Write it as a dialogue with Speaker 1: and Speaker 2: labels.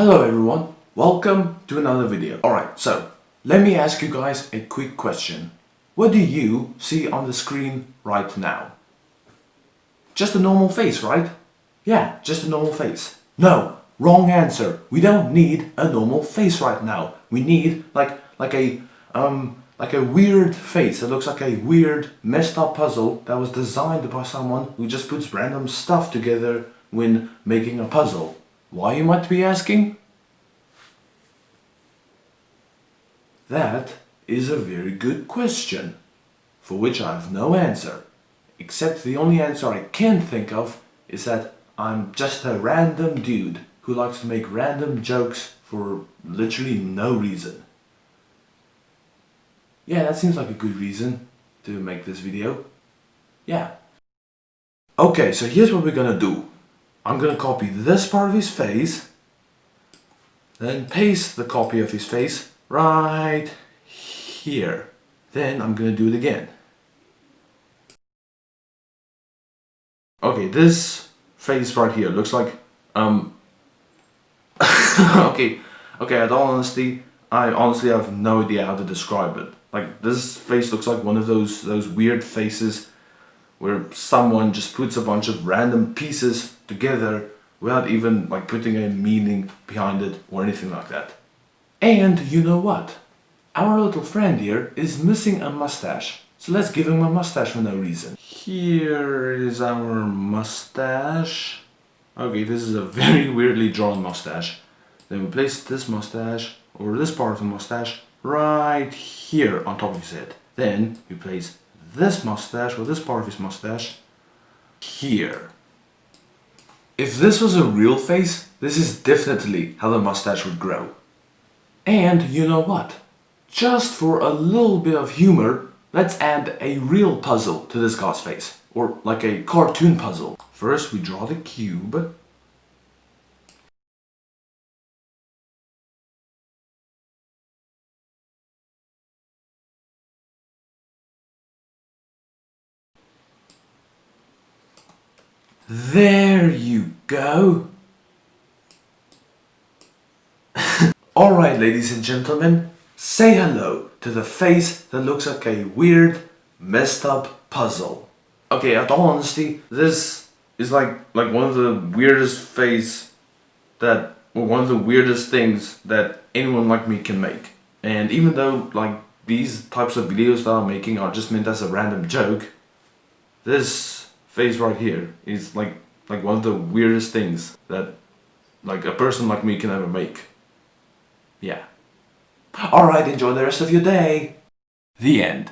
Speaker 1: Hello everyone, welcome to another video. Alright, so let me ask you guys a quick question. What do you see on the screen right now? Just a normal face, right? Yeah, just a normal face. No, wrong answer. We don't need a normal face right now. We need like like a um like a weird face that looks like a weird messed up puzzle that was designed by someone who just puts random stuff together when making a puzzle. Why you might be asking? That is a very good question, for which I have no answer, except the only answer I can think of is that I'm just a random dude who likes to make random jokes for literally no reason. Yeah, that seems like a good reason to make this video. Yeah. Okay, so here's what we're gonna do. I'm gonna copy this part of his face, then paste the copy of his face right here. Then I'm gonna do it again. Okay, this face right here looks like, um, okay, okay, at all honesty, I honestly have no idea how to describe it. Like, this face looks like one of those, those weird faces where someone just puts a bunch of random pieces together without even like putting a meaning behind it or anything like that. And you know what? Our little friend here is missing a mustache. So let's give him a mustache for no reason. Here is our mustache. Okay, this is a very weirdly drawn mustache. Then we place this mustache, or this part of the mustache, right here on top of his head. Then we place this mustache, or this part of his mustache, here. If this was a real face, this is definitely how the mustache would grow. And you know what? Just for a little bit of humor, let's add a real puzzle to this guy's face. Or like a cartoon puzzle. First we draw the cube. There you go. Alright ladies and gentlemen, say hello to the face that looks like a weird, messed up puzzle. Okay, at all honesty, this is like like one of the weirdest face that, or one of the weirdest things that anyone like me can make. And even though like these types of videos that I'm making are just meant as a random joke, this face right here is like like one of the weirdest things that like a person like me can ever make. Yeah. Alright, enjoy the rest of your day. The end.